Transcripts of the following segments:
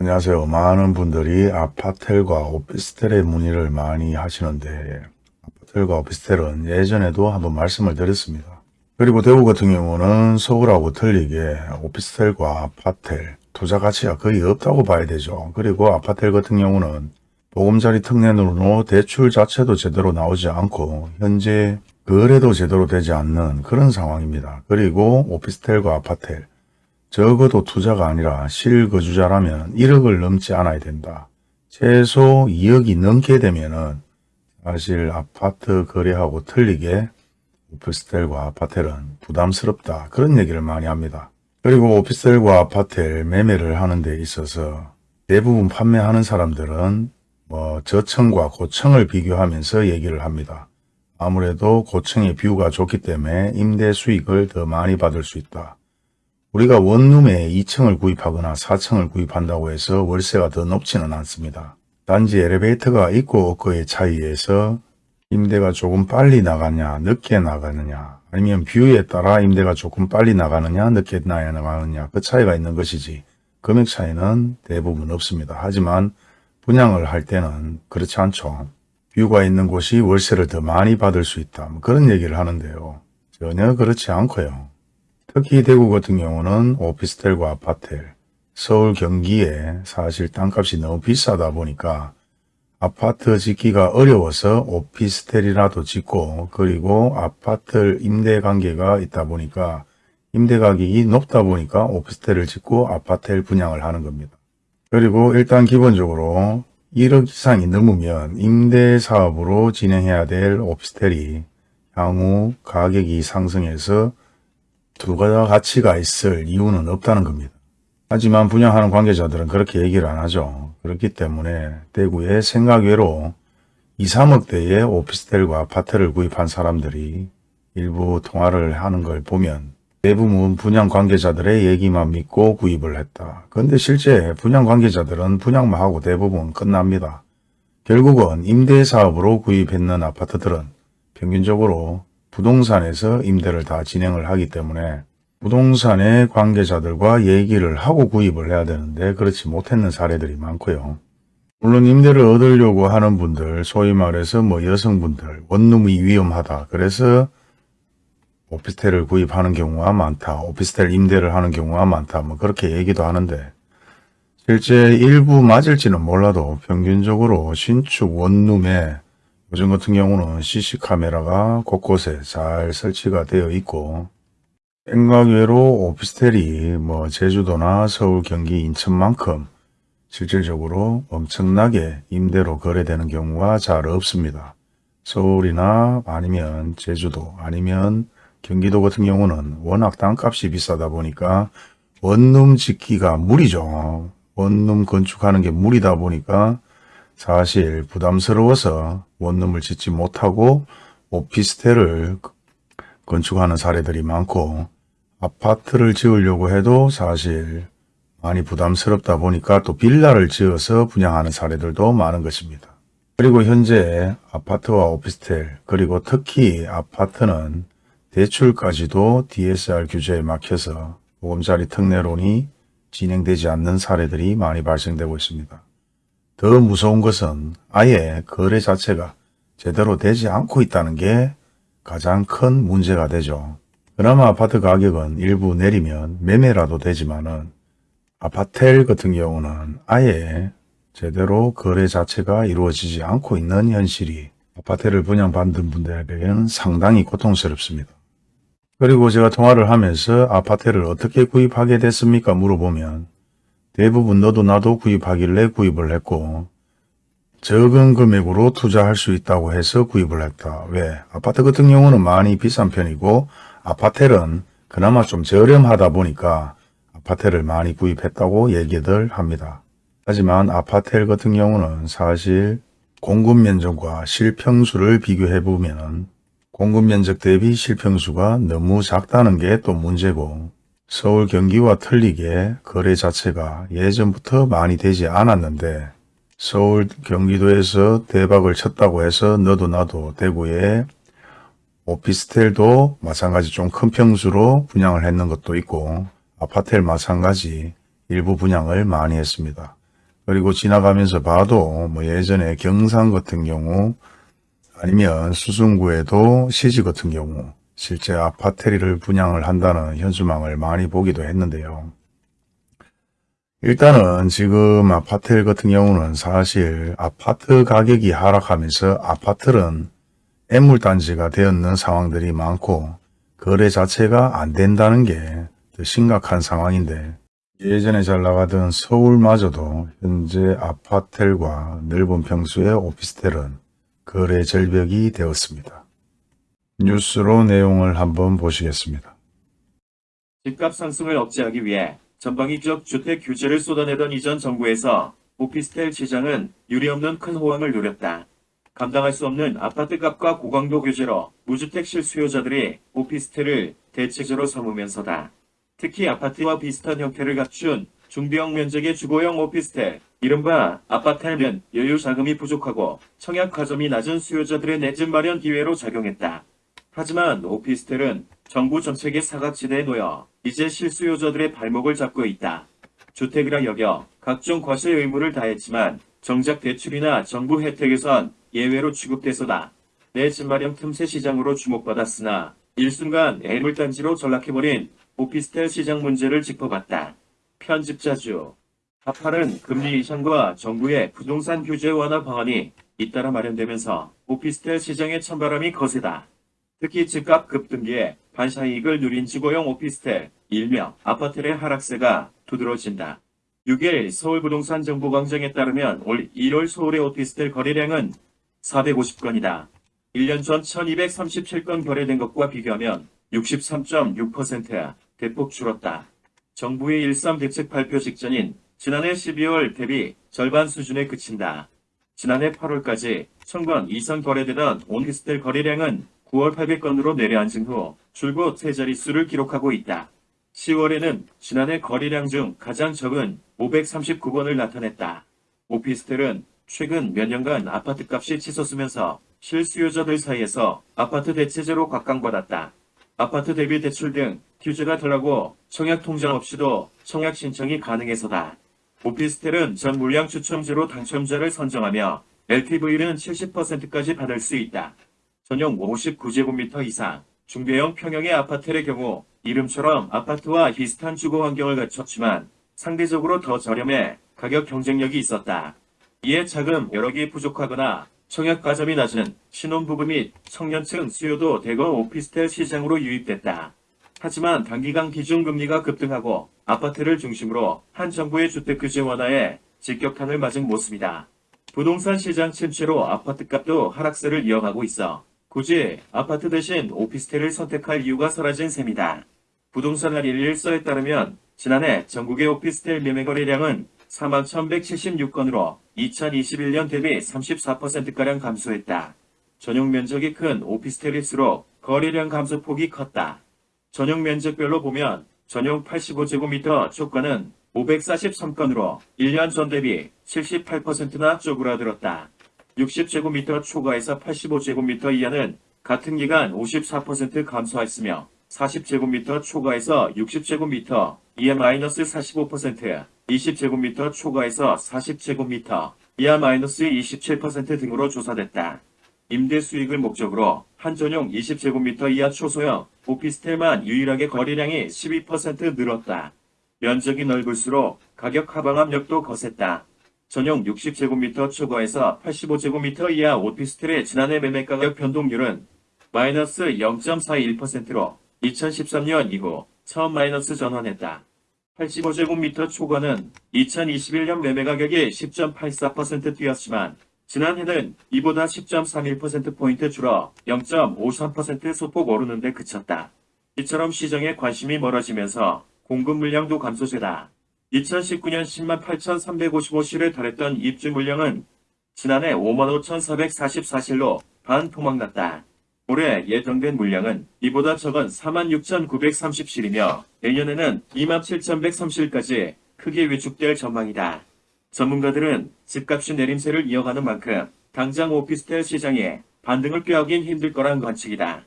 안녕하세요. 많은 분들이 아파텔과 오피스텔의 문의를 많이 하시는데 아파텔과 오피스텔은 예전에도 한번 말씀을 드렸습니다. 그리고 대구 같은 경우는 서울하고 틀리게 오피스텔과 아파텔 투자 가치가 거의 없다고 봐야 되죠. 그리고 아파텔 같은 경우는 보금자리 특례으로 대출 자체도 제대로 나오지 않고 현재 거래도 제대로 되지 않는 그런 상황입니다. 그리고 오피스텔과 아파텔 적어도 투자가 아니라 실거주자라면 1억을 넘지 않아야 된다. 최소 2억이 넘게 되면 은 사실 아파트 거래하고 틀리게 오피스텔과 아파텔은 부담스럽다. 그런 얘기를 많이 합니다. 그리고 오피스텔과 아파텔 매매를 하는 데 있어서 대부분 판매하는 사람들은 뭐 저층과 고층을 비교하면서 얘기를 합니다. 아무래도 고층의 뷰가 좋기 때문에 임대 수익을 더 많이 받을 수 있다. 우리가 원룸에 2층을 구입하거나 4층을 구입한다고 해서 월세가 더 높지는 않습니다. 단지 엘리베이터가 있고 없고의 차이에서 임대가 조금 빨리 나가냐 늦게 나가느냐 아니면 뷰에 따라 임대가 조금 빨리 나가느냐 늦게 나가느냐 그 차이가 있는 것이지 금액 차이는 대부분 없습니다. 하지만 분양을 할 때는 그렇지 않죠. 뷰가 있는 곳이 월세를 더 많이 받을 수 있다. 뭐 그런 얘기를 하는데요. 전혀 그렇지 않고요. 특히 대구 같은 경우는 오피스텔과 아파텔, 서울 경기에 사실 땅값이 너무 비싸다 보니까 아파트 짓기가 어려워서 오피스텔이라도 짓고 그리고 아파트 임대 관계가 있다 보니까 임대 가격이 높다 보니까 오피스텔을 짓고 아파텔 분양을 하는 겁니다. 그리고 일단 기본적으로 1억 이상이 넘으면 임대 사업으로 진행해야 될 오피스텔이 향후 가격이 상승해서 두 가지 가치가 있을 이유는 없다는 겁니다. 하지만 분양하는 관계자들은 그렇게 얘기를 안 하죠. 그렇기 때문에 대구에 생각외로 2, 3억대의 오피스텔과 아파트를 구입한 사람들이 일부 통화를 하는 걸 보면 대부분 분양 관계자들의 얘기만 믿고 구입을 했다. 그런데 실제 분양 관계자들은 분양만 하고 대부분 끝납니다. 결국은 임대사업으로 구입했는 아파트들은 평균적으로 부동산에서 임대를 다 진행을 하기 때문에 부동산의 관계자들과 얘기를 하고 구입을 해야 되는데 그렇지 못했는 사례들이 많고요. 물론 임대를 얻으려고 하는 분들, 소위 말해서 뭐 여성분들, 원룸이 위험하다. 그래서 오피스텔을 구입하는 경우가 많다. 오피스텔 임대를 하는 경우가 많다. 뭐 그렇게 얘기도 하는데 실제 일부 맞을지는 몰라도 평균적으로 신축 원룸에 요즘 같은 경우는 CC카메라가 곳곳에 잘 설치가 되어 있고 생각 외로 오피스텔이 뭐 제주도나 서울, 경기, 인천만큼 실질적으로 엄청나게 임대로 거래되는 경우가 잘 없습니다. 서울이나 아니면 제주도 아니면 경기도 같은 경우는 워낙 땅값이 비싸다 보니까 원룸 짓기가 무리죠. 원룸 건축하는 게 무리다 보니까 사실 부담스러워서 원룸을 짓지 못하고 오피스텔을 건축하는 사례들이 많고 아파트를 지으려고 해도 사실 많이 부담스럽다 보니까 또 빌라를 지어서 분양하는 사례들도 많은 것입니다. 그리고 현재 아파트와 오피스텔 그리고 특히 아파트는 대출까지도 DSR 규제에 막혀서 보금자리 특례론이 진행되지 않는 사례들이 많이 발생되고 있습니다. 더 무서운 것은 아예 거래 자체가 제대로 되지 않고 있다는 게 가장 큰 문제가 되죠. 그나마 아파트 가격은 일부 내리면 매매라도 되지만 은 아파텔 같은 경우는 아예 제대로 거래 자체가 이루어지지 않고 있는 현실이 아파트를 분양받는 분들에게는 상당히 고통스럽습니다. 그리고 제가 통화를 하면서 아파트를 어떻게 구입하게 됐습니까? 물어보면 대부분 너도 나도 구입하길래 구입을 했고 적은 금액으로 투자할 수 있다고 해서 구입을 했다. 왜? 아파트 같은 경우는 많이 비싼 편이고 아파텔은 그나마 좀 저렴하다 보니까 아파트를 많이 구입했다고 얘기들 합니다. 하지만 아파텔 같은 경우는 사실 공급 면적과 실평수를 비교해 보면 공급 면적 대비 실평수가 너무 작다는 게 또 문제고 서울 경기와 틀리게 거래 자체가 예전부터 많이 되지 않았는데 서울 경기도에서 대박을 쳤다고 해서 너도 나도 대구에 오피스텔도 마찬가지 좀 큰 평수로 분양을 했는 것도 있고 아파텔 마찬가지 일부 분양을 많이 했습니다. 그리고 지나가면서 봐도 뭐 예전에 경상 같은 경우 아니면 수성구에도 시지 같은 경우 실제 아파트를 분양을 한다는 현수막을 많이 보기도 했는데요. 일단은 지금 아파트 같은 경우는 사실 아파트 가격이 하락하면서 아파트는 애물단지가 되었는 상황들이 많고 거래 자체가 안 된다는 게 더 심각한 상황인데 예전에 잘 나가던 서울마저도 현재 아파텔과 넓은 평수의 오피스텔은 거래 절벽이 되었습니다. 뉴스로 내용을 한번 보시겠습니다. 집값 상승을 억제하기 위해 전방위 지역 주택 규제를 쏟아내던 이전 정부에서 오피스텔 시장은 유례없는 큰 호황을 누렸다. 감당할 수 없는 아파트값과 고강도 규제로 무주택 실수요자들이 오피스텔을 대체제로 삼으면서다. 특히 아파트와 비슷한 형태를 갖춘 중대형 면적의 주거용 오피스텔, 이른바 아파텔면 여유 자금이 부족하고 청약 가점이 낮은 수요자들의 내 집 마련 기회로 작용했다. 하지만 오피스텔은 정부 정책의 사각지대에 놓여 이제 실수요자들의 발목을 잡고 있다. 주택이라 여겨 각종 과세 의무를 다했지만 정작 대출이나 정부 혜택에선 예외로 취급돼서다. 내 집 마련 틈새 시장으로 주목받았으나 일순간 애물단지로 전락해버린 오피스텔 시장 문제를 짚어봤다. 편집자주 하파는 금리 인상과 정부의 부동산 규제 완화 방안이 잇따라 마련되면서 오피스텔 시장의 찬바람이 거세다. 특히 집값 급등기에 반사이익을 누린 주거용 오피스텔, 일명 아파트의 하락세가 두드러진다. 6일 서울부동산 정보광장에 따르면 올 1월 서울의 오피스텔 거래량은 450건이다. 1년 전 1237건 거래된 것과 비교하면 63.6% 대폭 줄었다. 정부의 1.3 대책 발표 직전인 지난해 12월 대비 절반 수준에 그친다. 지난해 8월까지 천건 이상 거래되던 오피스텔 거래량은 9월 800건으로 내려앉은 후 줄곧 세 자릿수를 기록하고 있다. 10월에는 지난해 거래량 중 가장 적은 539건을 나타냈다. 오피스텔은 최근 몇 년간 아파트값이 치솟으면서 실수요자들 사이에서 아파트 대체제로 각광받았다. 아파트 대비 대출 등 규제가 덜하고 청약 통장 없이도 청약 신청이 가능해서다. 오피스텔은 전 물량 추첨제로 당첨자를 선정하며 LTV는 70%까지 받을 수 있다. 전용 59제곱미터 이상 중대형 평형의 아파트의 경우 이름처럼 아파트와 비슷한 주거 환경을 갖췄지만 상대적으로 더 저렴해 가격 경쟁력이 있었다. 이에 자금 여력이 부족하거나 청약 가점이 낮은 신혼부부 및 청년층 수요도 대거 오피스텔 시장으로 유입됐다. 하지만 단기간 기준금리가 급등하고 아파트를 중심으로 한 정부의 주택규제 완화에 직격탄을 맞은 모습이다. 부동산 시장 침체로 아파트값도 하락세를 이어가고 있어 굳이 아파트 대신 오피스텔을 선택할 이유가 사라진 셈이다. 부동산 알 114에 따르면 지난해 전국의 오피스텔 매매 거래량은 41,176건으로 2021년 대비 34%가량 감소했다. 전용 면적이 큰 오피스텔일수록 거래량 감소폭이 컸다. 전용 면적별로 보면 전용 85제곱미터 초과는 543건으로 1년 전 대비 78%나 쪼그라들었다. 60제곱미터 초과에서 85제곱미터 이하는 같은 기간 54% 감소했으며 40제곱미터 초과에서 60제곱미터 이하 마이너스 45%, 20제곱미터 초과에서 40제곱미터 이하 마이너스 27% 등으로 조사됐다. 임대 수익을 목적으로 한 전용 20제곱미터 이하 초소형 오피스텔만 유일하게 거래량이 12% 늘었다. 면적이 넓을수록 가격 하방 압력도 거셌다. 전용 60제곱미터 초과에서 85제곱미터 이하 오피스텔의 지난해 매매 가격 변동률은 마이너스 0.41%로 2013년 이후 처음 마이너스 전환했다. 85제곱미터 초과는 2021년 매매 가격이 10.84% 뛰었지만 지난해는 이보다 10.31%포인트 줄어 0.53% 소폭 오르는 데 그쳤다. 이처럼 시장의 관심이 멀어지면서 공급 물량도 감소세다. 2019년 10만 8,355실에 달했던 입주 물량은 지난해 5만 5,444실로 반 토막났다. 올해 예정된 물량은 이보다 적은 4만 6,930실이며 내년에는 2만 7,103실까지 크게 위축될 전망이다. 전문가들은 집값이 내림세를 이어가는 만큼 당장 오피스텔 시장에 반등을 꾀하긴 힘들 거란 관측이다.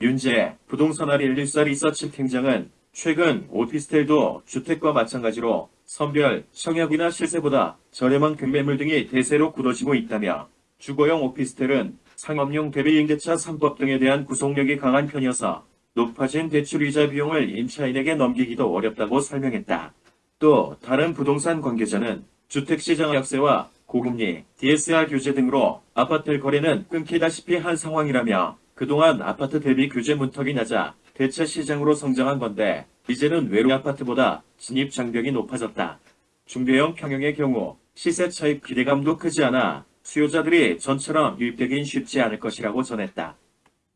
윤재 부동산알 114 리서치 팀장은 최근 오피스텔도 주택과 마찬가지로 선별, 청약이나 시세보다 저렴한 급매물 등이 대세로 굳어지고 있다며 주거용 오피스텔은 상업용 대비 임대차 3법 등에 대한 구속력이 강한 편이어서 높아진 대출이자 비용을 임차인에게 넘기기도 어렵다고 설명했다. 또 다른 부동산 관계자는 주택시장 약세와 고금리, DSR 규제 등으로 아파트 거래는 끊기다시피 한 상황이라며 그동안 아파트 대비 규제 문턱이 낮아 대체 시장으로 성장한 건데 이제는 외로 아파트보다 진입 장벽이 높아졌다. 중대형 평형의 경우 시세 차익 기대감도 크지 않아 수요자들이 전처럼 유입되긴 쉽지 않을 것이라고 전했다.